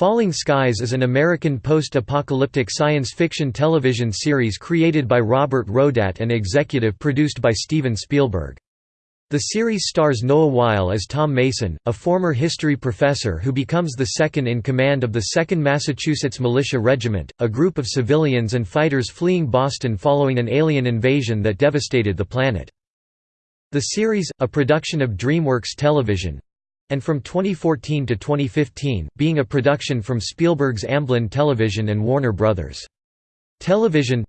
Falling Skies is an American post-apocalyptic science fiction television series created by Robert Rodat and executive produced by Steven Spielberg. The series stars Noah Wyle as Tom Mason, a former history professor who becomes the second in command of the 2nd Massachusetts Militia Regiment, a group of civilians and fighters fleeing Boston following an alien invasion that devastated the planet. The series, a production of DreamWorks Television, and from 2014 to 2015, being a production from Spielberg's Amblin Television and Warner Bros. Television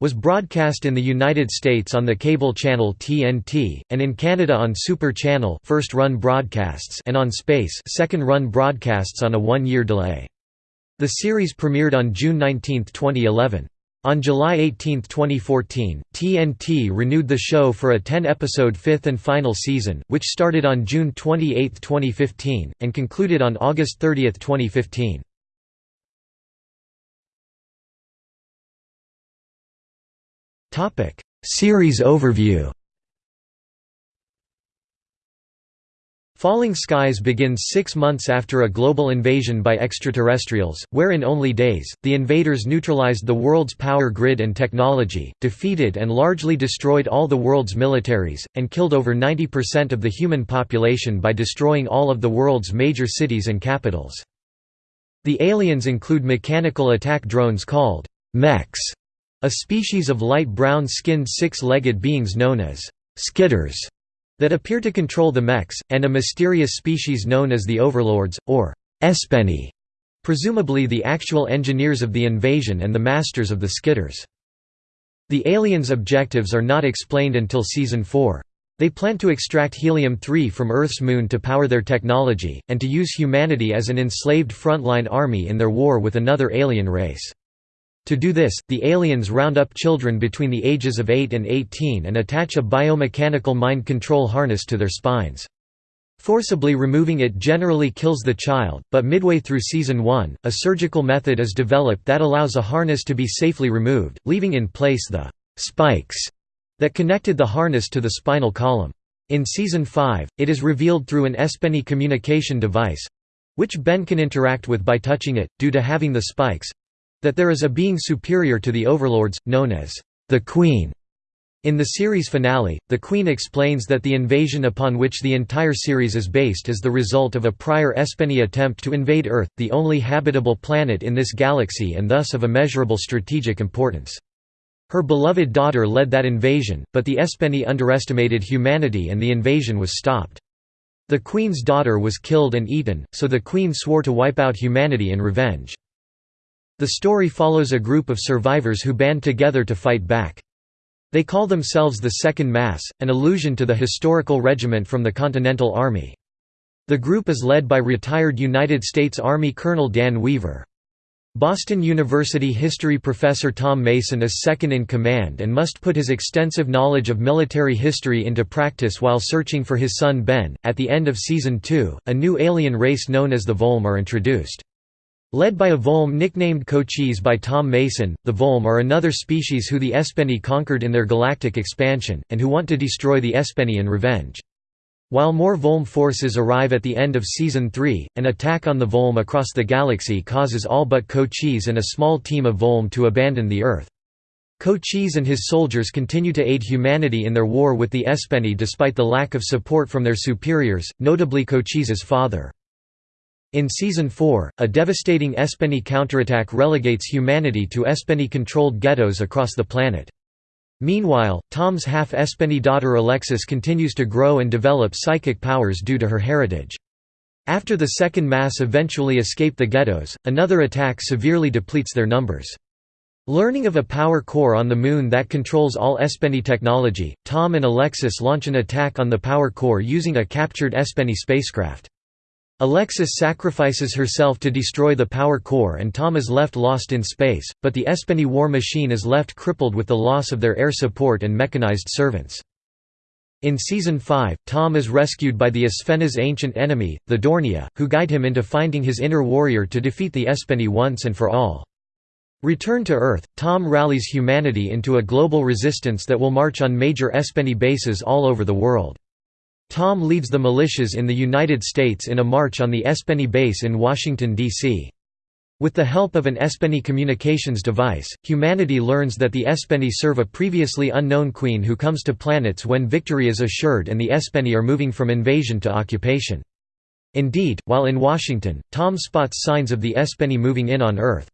was broadcast in the United States on the cable channel TNT, and in Canada on Super Channel first-run broadcasts and on Space second-run broadcasts on a one-year delay. The series premiered on June 19, 2011. On July 18, 2014, TNT renewed the show for a 10-episode fifth and final season, which started on June 28, 2015, and concluded on August 30, 2015. Series overview Falling Skies begins six months after a global invasion by extraterrestrials, where in only days, the invaders neutralized the world's power grid and technology, defeated and largely destroyed all the world's militaries, and killed over 90% of the human population by destroying all of the world's major cities and capitals. The aliens include mechanical attack drones called mechs, a species of light brown-skinned six-legged beings known as skitters that appear to control the mechs, and a mysterious species known as the Overlords, or Espheni, presumably the actual engineers of the invasion and the masters of the Skitters. The aliens' objectives are not explained until Season 4. They plan to extract helium-3 from Earth's moon to power their technology, and to use humanity as an enslaved frontline army in their war with another alien race. To do this, the aliens round up children between the ages of 8 and 18 and attach a biomechanical mind control harness to their spines. Forcibly removing it generally kills the child, but midway through Season 1, a surgical method is developed that allows a harness to be safely removed, leaving in place the «spikes» that connected the harness to the spinal column. In Season 5, it is revealed through an Espheni communication device—which Ben can interact with by touching it, due to having the spikes, that there is a being superior to the overlords, known as the Queen. In the series finale, the Queen explains that the invasion upon which the entire series is based is the result of a prior Espheni attempt to invade Earth, the only habitable planet in this galaxy and thus of immeasurable strategic importance. Her beloved daughter led that invasion, but the Espheni underestimated humanity and the invasion was stopped. The Queen's daughter was killed and eaten, so the Queen swore to wipe out humanity in revenge. The story follows a group of survivors who band together to fight back. They call themselves the Second Mass, an allusion to the historical regiment from the Continental Army. The group is led by retired United States Army Colonel Dan Weaver. Boston University history professor Tom Mason is second in command and must put his extensive knowledge of military history into practice while searching for his son Ben. At the end of season 2, a new alien race known as the Volm are introduced. Led by a Volm nicknamed Cochise by Tom Mason, the Volm are another species who the Espheni conquered in their galactic expansion, and who want to destroy the Espheni in revenge. While more Volm forces arrive at the end of Season 3, an attack on the Volm across the galaxy causes all but Cochise and a small team of Volm to abandon the Earth. Cochise and his soldiers continue to aid humanity in their war with the Espheni despite the lack of support from their superiors, notably Cochise's father. In Season 4, a devastating Espheni counterattack relegates humanity to Espheni-controlled ghettos across the planet. Meanwhile, Tom's half-Espheni daughter Alexis continues to grow and develop psychic powers due to her heritage. After the Second Mass eventually escape the ghettos, another attack severely depletes their numbers. Learning of a power core on the Moon that controls all Espheni technology, Tom and Alexis launch an attack on the power core using a captured Espheni spacecraft. Alexis sacrifices herself to destroy the power core and Tom is left lost in space, but the Espheni war machine is left crippled with the loss of their air support and mechanized servants. In Season 5, Tom is rescued by the Espheni's ancient enemy, the Dornia, who guide him into finding his inner warrior to defeat the Espheni once and for all. Returned to Earth, Tom rallies humanity into a global resistance that will march on major Espheni bases all over the world. Tom leads the militias in the United States in a march on the Espheni base in Washington, D.C. With the help of an Espheni communications device, humanity learns that the Espheni serve a previously unknown queen who comes to planets when victory is assured and the Espheni are moving from invasion to occupation. Indeed, while in Washington, Tom spots signs of the Espheni moving in on Earth.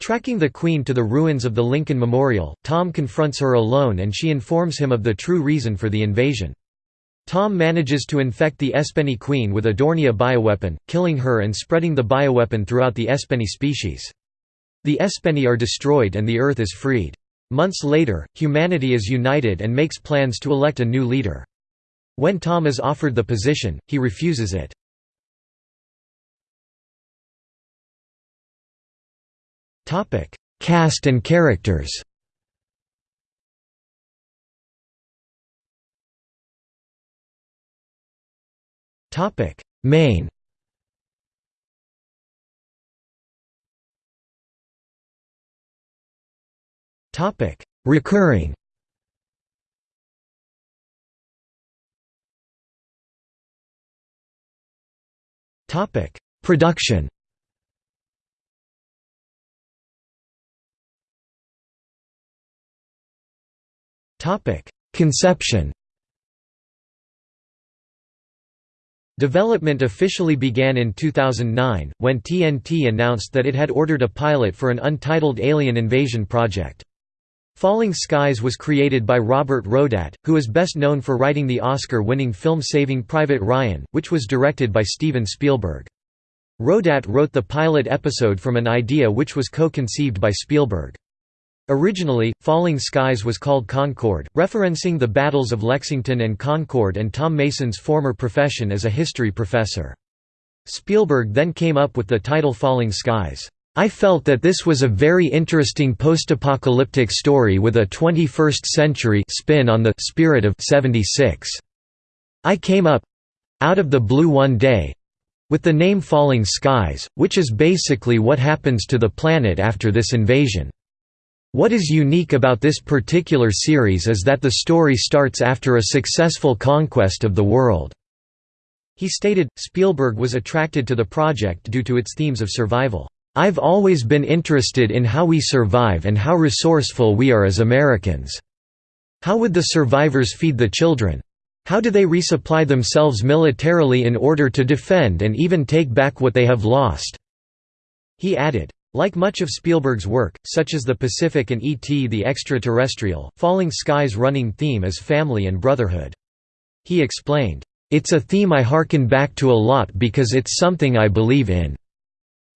Tracking the Queen to the ruins of the Lincoln Memorial, Tom confronts her alone and she informs him of the true reason for the invasion. Tom manages to infect the Espheni Queen with a Dornia bioweapon, killing her and spreading the bioweapon throughout the Espheni species. The Espheni are destroyed and the Earth is freed. Months later, humanity is united and makes plans to elect a new leader. When Tom is offered the position, he refuses it. Cast and characters Main. Recurring. Topic: Production. Topic: Conception Development officially began in 2009, when TNT announced that it had ordered a pilot for an untitled alien invasion project. Falling Skies was created by Robert Rodat, who is best known for writing the Oscar-winning film Saving Private Ryan, which was directed by Steven Spielberg. Rodat wrote the pilot episode from an idea which was co-conceived by Spielberg. Originally, Falling Skies was called Concord, referencing the battles of Lexington and Concord and Tom Mason's former profession as a history professor. Spielberg then came up with the title Falling Skies. I felt that this was a very interesting post-apocalyptic story with a 21st-century spin on the spirit of 76. I came up—out of the blue one day—with the name Falling Skies, which is basically what happens to the planet after this invasion. What is unique about this particular series is that the story starts after a successful conquest of the world." He stated, Spielberg was attracted to the project due to its themes of survival. I've always been interested in how we survive and how resourceful we are as Americans. How would the survivors feed the children? How do they resupply themselves militarily in order to defend and even take back what they have lost?" He added, like much of Spielberg's work, such as The Pacific and E.T. the Extraterrestrial, Falling Skies' running theme is family and brotherhood. He explained, "...it's a theme I harken back to a lot because it's something I believe in.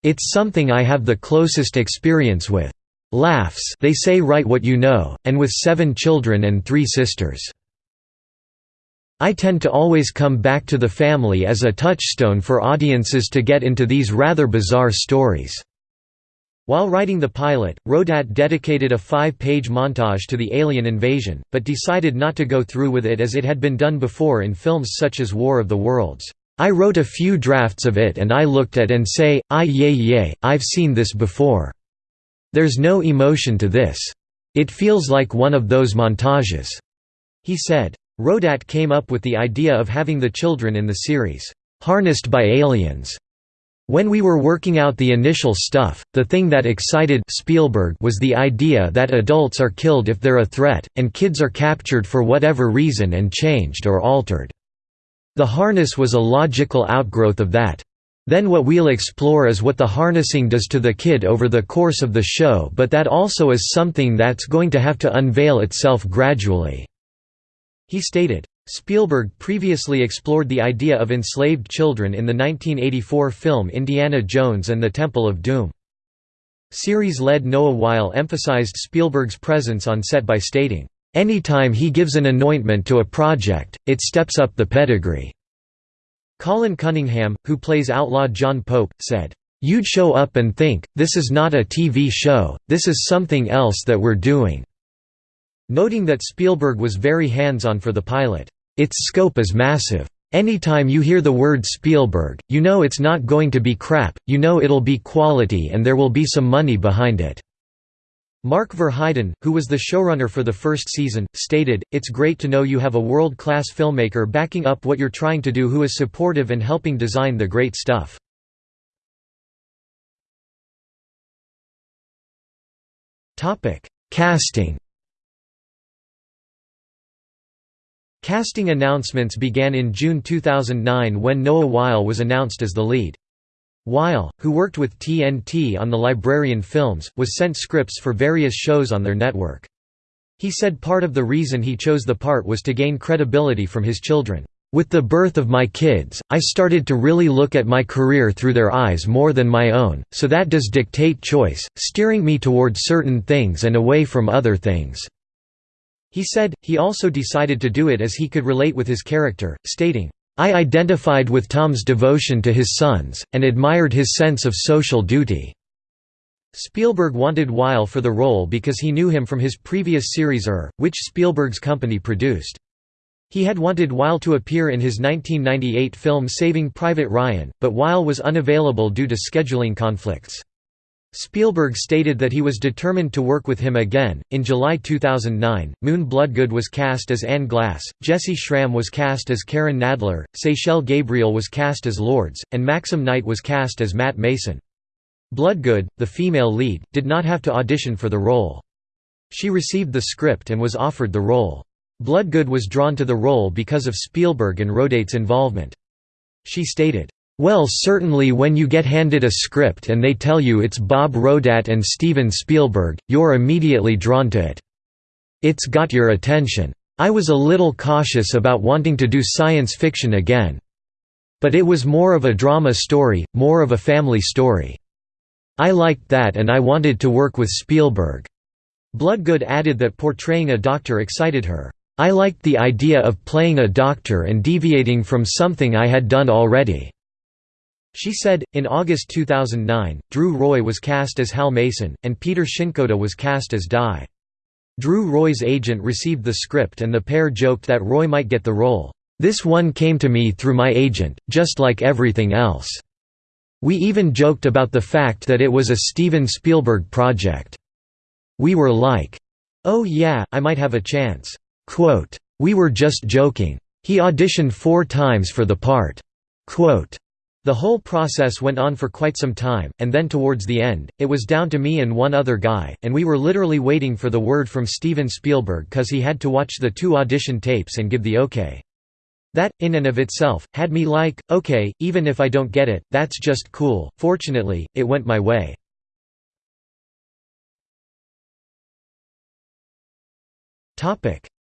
It's something I have the closest experience with. Laughs they say write what you know, and with seven children and three sisters. I tend to always come back to the family as a touchstone for audiences to get into these rather bizarre stories." While writing the pilot, Rodat dedicated a five-page montage to the alien invasion, but decided not to go through with it as it had been done before in films such as War of the Worlds. I wrote a few drafts of it and I looked at and say, I yay yay, I've seen this before. There's no emotion to this. It feels like one of those montages." He said. Rodat came up with the idea of having the children in the series, "...harnessed by aliens." When we were working out the initial stuff, the thing that excited Spielberg was the idea that adults are killed if they're a threat, and kids are captured for whatever reason and changed or altered. The harness was a logical outgrowth of that. Then what we'll explore is what the harnessing does to the kid over the course of the show but that also is something that's going to have to unveil itself gradually." He stated. Spielberg previously explored the idea of enslaved children in the 1984 film Indiana Jones and the Temple of Doom. Series lead Noah Wyle emphasized Spielberg's presence on set by stating, "...anytime he gives an anointment to a project, it steps up the pedigree." Colin Cunningham, who plays outlaw John Pope, said, "...you'd show up and think, this is not a TV show, this is something else that we're doing." Noting that Spielberg was very hands-on for the pilot. Its scope is massive. Anytime you hear the word Spielberg, you know it's not going to be crap, you know it'll be quality and there will be some money behind it." Mark Verheiden, who was the showrunner for the first season, stated, It's great to know you have a world-class filmmaker backing up what you're trying to do who is supportive and helping design the great stuff. Casting Casting announcements began in June 2009 when Noah Wyle was announced as the lead. Wyle, who worked with TNT on the Librarian films, was sent scripts for various shows on their network. He said part of the reason he chose the part was to gain credibility from his children. With the birth of my kids, I started to really look at my career through their eyes more than my own, so that does dictate choice, steering me toward certain things and away from other things." He said, he also decided to do it as he could relate with his character, stating, I identified with Tom's devotion to his sons, and admired his sense of social duty." Spielberg wanted Wyle for the role because he knew him from his previous series Er, which Spielberg's company produced. He had wanted Wyle to appear in his 1998 film Saving Private Ryan, but Wyle was unavailable due to scheduling conflicts. Spielberg stated that he was determined to work with him again. In July 2009, Moon Bloodgood was cast as Anne Glass, Jessy Schram was cast as Karen Nadler, Seychelle Gabriel was cast as Lourdes, and Maxim Knight was cast as Matt Mason. Bloodgood, the female lead, did not have to audition for the role. She received the script and was offered the role. Bloodgood was drawn to the role because of Spielberg and Rodat's involvement. She stated, well certainly when you get handed a script and they tell you it's Bob Rodat and Steven Spielberg, you're immediately drawn to it. It's got your attention. I was a little cautious about wanting to do science fiction again. But it was more of a drama story, more of a family story. I liked that and I wanted to work with Spielberg." Bloodgood added that portraying a doctor excited her. I liked the idea of playing a doctor and deviating from something I had done already. She said, in August 2009, Drew Roy was cast as Hal Mason, and Peter Shinkoda was cast as Dai. Drew Roy's agent received the script and the pair joked that Roy might get the role. This one came to me through my agent, just like everything else. We even joked about the fact that it was a Steven Spielberg project. We were like, oh yeah, I might have a chance. Quote, we were just joking. He auditioned four times for the part. Quote, the whole process went on for quite some time, and then towards the end, it was down to me and one other guy, and we were literally waiting for the word from Steven Spielberg cause he had to watch the two audition tapes and give the okay. That, in and of itself, had me like, okay, even if I don't get it, that's just cool. Fortunately, it went my way.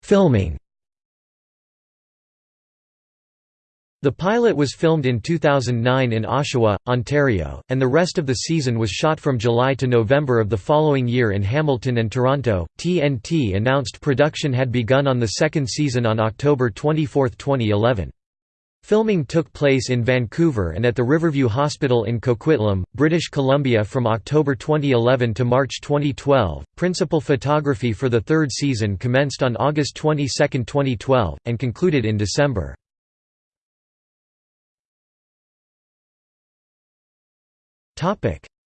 Filming The pilot was filmed in 2009 in Oshawa, Ontario, and the rest of the season was shot from July to November of the following year in Hamilton and Toronto. TNT announced production had begun on the second season on October 24, 2011. Filming took place in Vancouver and at the Riverview Hospital in Coquitlam, British Columbia from October 2011 to March 2012. Principal photography for the third season commenced on August 22, 2012, and concluded in December.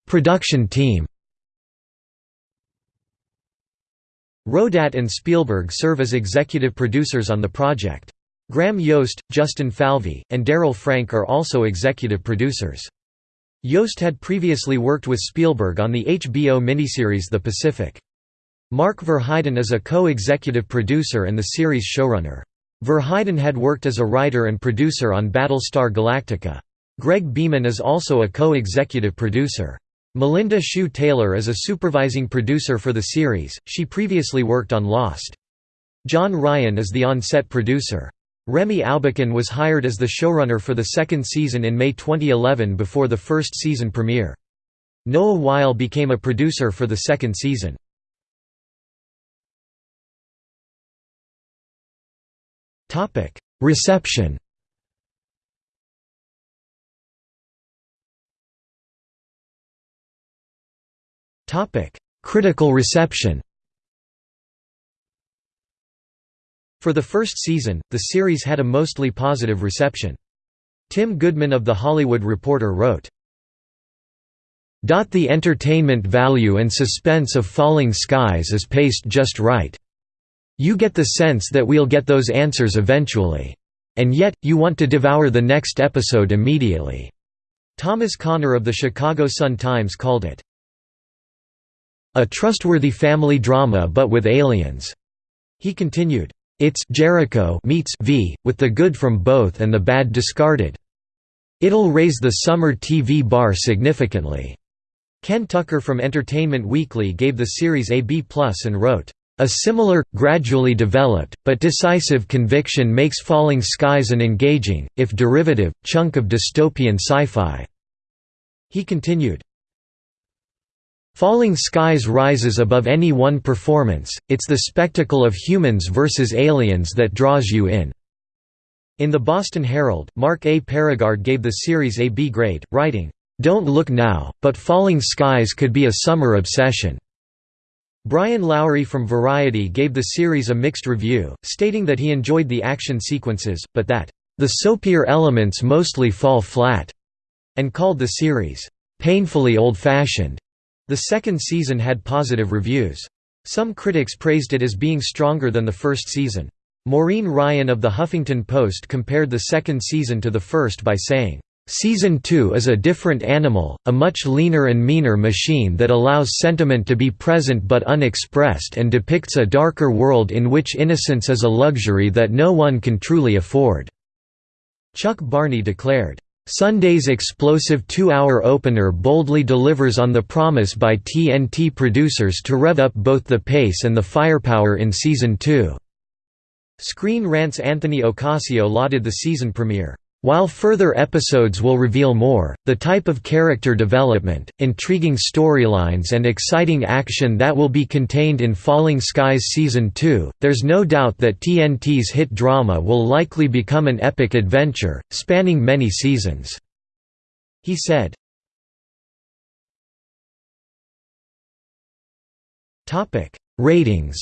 Production team Rodat and Spielberg serve as executive producers on the project. Graham Yost, Justin Falvey, and Daryl Frank are also executive producers. Yost had previously worked with Spielberg on the HBO miniseries The Pacific. Mark Verheiden is a co-executive producer and the series showrunner. Verheiden had worked as a writer and producer on Battlestar Galactica. Greg Beeman is also a co-executive producer. Melinda Hsu Taylor is a supervising producer for the series, she previously worked on Lost. John Ryan is the on-set producer. Remy Aubuchon was hired as the showrunner for the second season in May 2011 before the first season premiere. Noah Wyle became a producer for the second season. Reception Critical reception For the first season, the series had a mostly positive reception. Tim Goodman of The Hollywood Reporter wrote, The entertainment value and suspense of Falling Skies is paced just right. You get the sense that we'll get those answers eventually. And yet, you want to devour the next episode immediately." Thomas Connor of the Chicago Sun-Times called it, "...a trustworthy family drama but with aliens." He continued, "...it's Jericho meets V, with the good from both and the bad discarded. It'll raise the summer TV bar significantly." Ken Tucker from Entertainment Weekly gave the series a B+ and wrote, a similar, gradually developed, but decisive conviction makes Falling Skies an engaging, if derivative, chunk of dystopian sci-fi." He continued, Falling Skies rises above any one performance, it's the spectacle of humans versus aliens that draws you in." In the Boston Herald, Mark A. Perigard gave the series a B grade, writing, "'Don't look now, but Falling Skies could be a summer obsession.' Brian Lowry from Variety gave the series a mixed review, stating that he enjoyed the action sequences, but that, "...the soapier elements mostly fall flat," and called the series, "...painfully old-fashioned." The second season had positive reviews. Some critics praised it as being stronger than the first season. Maureen Ryan of The Huffington Post compared the second season to the first by saying, Season 2 is a different animal, a much leaner and meaner machine that allows sentiment to be present but unexpressed and depicts a darker world in which innocence is a luxury that no one can truly afford." Chuck Barney declared, "...Sunday's explosive two-hour opener boldly delivers on the promise by TNT producers to rev up both the pace and the firepower in Season 2." Screen Rant's Anthony Ocasio lauded the season premiere. While further episodes will reveal more, the type of character development, intriguing storylines and exciting action that will be contained in Falling Skies Season 2, there's no doubt that TNT's hit drama will likely become an epic adventure, spanning many seasons." He said. Ratings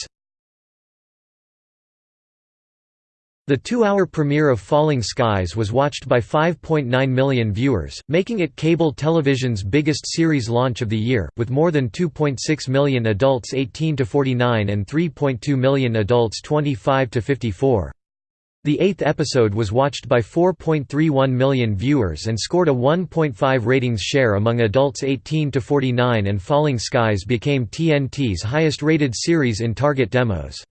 The two-hour premiere of Falling Skies was watched by 5.9 million viewers, making it cable television's biggest series launch of the year, with more than 2.6 million adults 18 to 49 and 3.2 million adults 25 to 54. The eighth episode was watched by 4.31 million viewers and scored a 1.5 ratings share among adults 18 to 49 and Falling Skies became TNT's highest-rated series in target demos.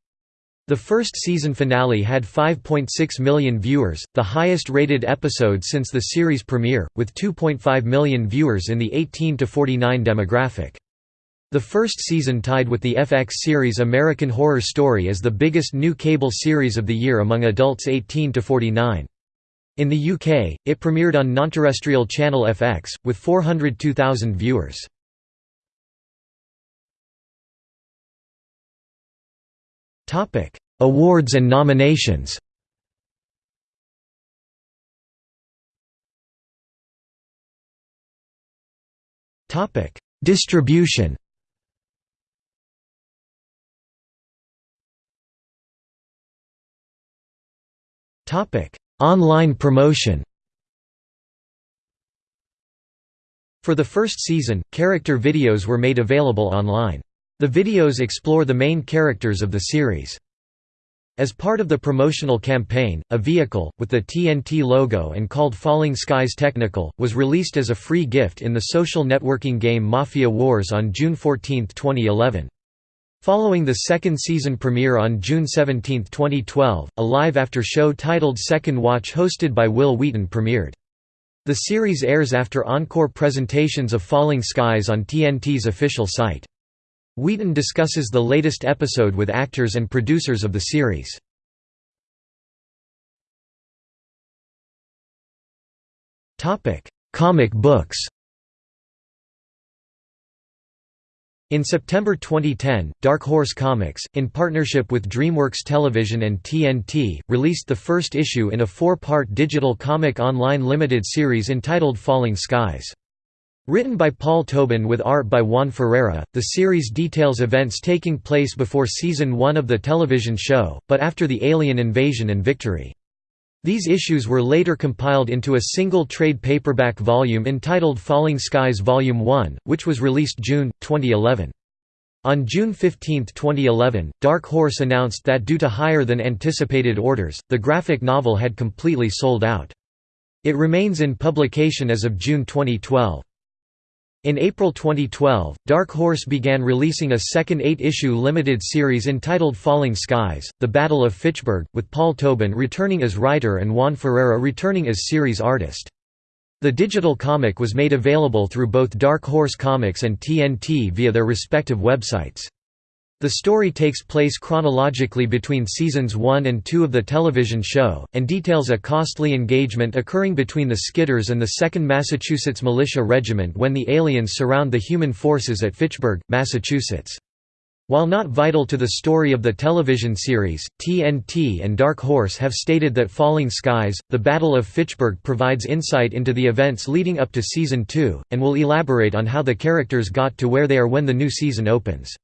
The first season finale had 5.6 million viewers, the highest-rated episode since the series premiere, with 2.5 million viewers in the 18 to 49 demographic. The first season tied with the FX series American Horror Story as the biggest new cable series of the year among adults 18 to 49. In the UK, it premiered on non-terrestrial channel FX, with 402,000 viewers. Awards and nominations. Topic: Distribution. Topic: Online promotion. For the first season, character videos were made available online. The videos explore the main characters of the series. As part of the promotional campaign, a vehicle, with the TNT logo and called Falling Skies Technical, was released as a free gift in the social networking game Mafia Wars on June 14, 2011. Following the second season premiere on June 17, 2012, a live after show titled Second Watch hosted by Wil Wheaton premiered. The series airs after encore presentations of Falling Skies on TNT's official site. Wheaton discusses the latest episode with actors and producers of the series. Comic books In September 2010, Dark Horse Comics, in partnership with DreamWorks Television and TNT, released the first issue in a four-part digital comic online limited series entitled Falling Skies. Written by Paul Tobin with art by Juan Ferreyra, the series details events taking place before season 1 of the television show, but after the alien invasion and victory. These issues were later compiled into a single trade paperback volume entitled Falling Skies Volume 1, which was released June, 2011. On June 15, 2011, Dark Horse announced that due to higher than anticipated orders, the graphic novel had completely sold out. It remains in publication as of June 2012. In April 2012, Dark Horse began releasing a second eight-issue limited series entitled Falling Skies, The Battle of Fitchburg, with Paul Tobin returning as writer and Juan Ferreyra returning as series artist. The digital comic was made available through both Dark Horse Comics and TNT via their respective websites. The story takes place chronologically between seasons 1 and 2 of the television show, and details a costly engagement occurring between the Skitters and the 2nd Massachusetts Militia Regiment when the aliens surround the human forces at Fitchburg, Massachusetts. While not vital to the story of the television series, TNT and Dark Horse have stated that Falling Skies, The Battle of Fitchburg provides insight into the events leading up to Season 2, and will elaborate on how the characters got to where they are when the new season opens.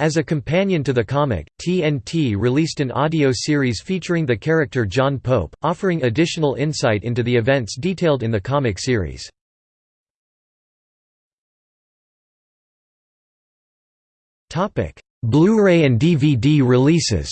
As a companion to the comic, TNT released an audio series featuring the character John Pope, offering additional insight into the events detailed in the comic series. Blu-ray and DVD releases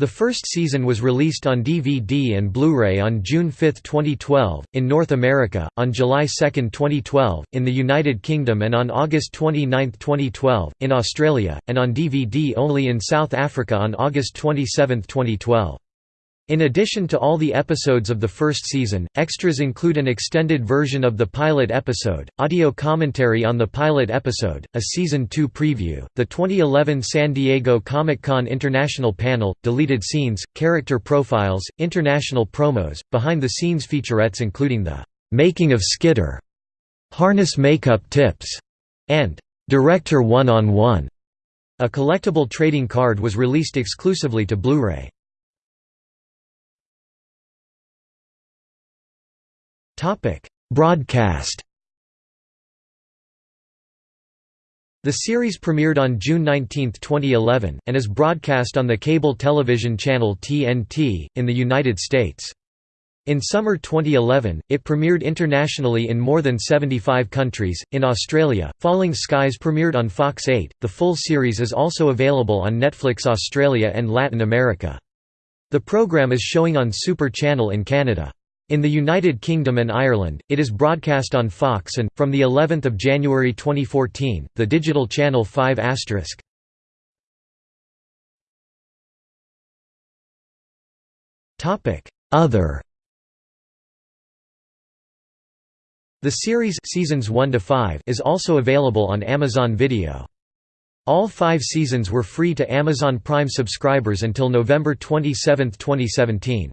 The first season was released on DVD and Blu-ray on June 5, 2012, in North America, on July 2, 2012, in the United Kingdom and on August 29, 2012, in Australia, and on DVD only in South Africa on August 27, 2012. In addition to all the episodes of the first season, extras include an extended version of the pilot episode, audio commentary on the pilot episode, a Season 2 preview, the 2011 San Diego Comic-Con International panel, deleted scenes, character profiles, international promos, behind-the-scenes featurettes including the "'Making of Skitter", "'Harness Makeup Tips", and "'Director One-on-One". A collectible trading card was released exclusively to Blu-ray. Broadcast The series premiered on June 19, 2011, and is broadcast on the cable television channel TNT, in the United States. In summer 2011, it premiered internationally in more than 75 countries. In Australia, Falling Skies premiered on Fox 8. The full series is also available on Netflix Australia and Latin America. The program is showing on Super Channel in Canada. In the United Kingdom and Ireland, it is broadcast on Fox and, from the 11th of January 2014, the digital channel 5 asterisk. Other The series seasons 1 to 5 is also available on Amazon Video. All five seasons were free to Amazon Prime subscribers until November 27, 2017.